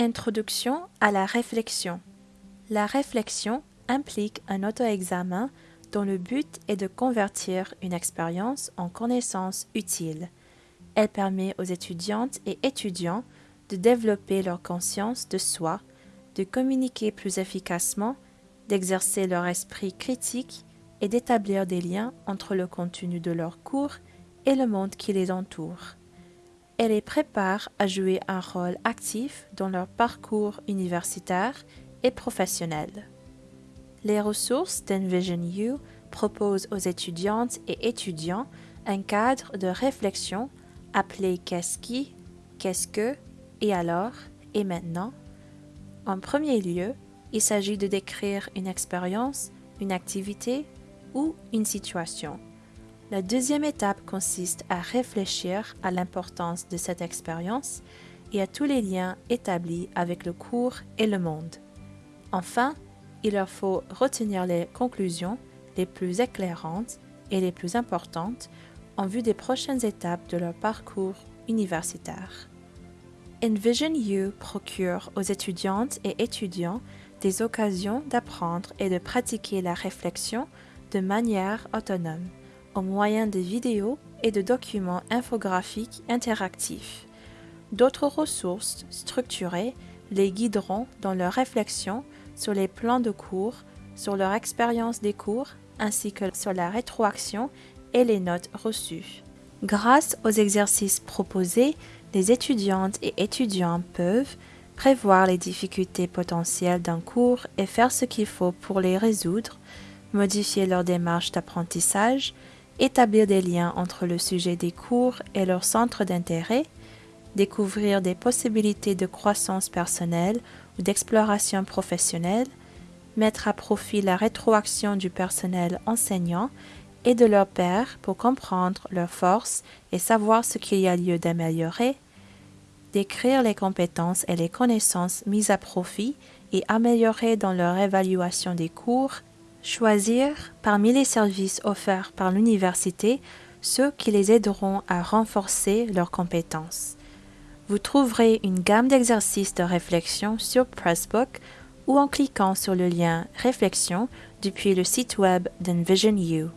Introduction à la réflexion. La réflexion implique un auto-examen dont le but est de convertir une expérience en connaissance utile. Elle permet aux étudiantes et étudiants de développer leur conscience de soi, de communiquer plus efficacement, d'exercer leur esprit critique et d'établir des liens entre le contenu de leurs cours et le monde qui les entoure. Elle les prépare à jouer un rôle actif dans leur parcours universitaire et professionnel. Les ressources d'Envision You proposent aux étudiantes et étudiants un cadre de réflexion appelé Qu'est-ce qui, Qu'est-ce que et alors et maintenant? En premier lieu, il s'agit de décrire une expérience, une activité ou une situation. La deuxième étape consiste à réfléchir à l'importance de cette expérience et à tous les liens établis avec le cours et le monde. Enfin, il leur faut retenir les conclusions les plus éclairantes et les plus importantes en vue des prochaines étapes de leur parcours universitaire. Envision You procure aux étudiantes et étudiants des occasions d'apprendre et de pratiquer la réflexion de manière autonome, au moyen de vidéos et de documents infographiques interactifs. D'autres ressources structurées les guideront dans leur réflexion sur les plans de cours, sur leur expérience des cours, ainsi que sur la rétroaction et les notes reçues. Grâce aux exercices proposés, les étudiantes et étudiants peuvent prévoir les difficultés potentielles d'un cours et faire ce qu'il faut pour les résoudre, modifier leur démarche d'apprentissage, établir des liens entre le sujet des cours et leur centre d'intérêt, découvrir des possibilités de croissance personnelle ou d'exploration professionnelle, mettre à profit la rétroaction du personnel enseignant et de leurs pairs pour comprendre leurs forces et savoir ce qu'il y a lieu d'améliorer, décrire les compétences et les connaissances mises à profit et améliorées dans leur évaluation des cours, choisir parmi les services offerts par l'université ceux qui les aideront à renforcer leurs compétences. Vous trouverez une gamme d'exercices de réflexion sur Pressbook ou en cliquant sur le lien Réflexion depuis le site web d'Envision You.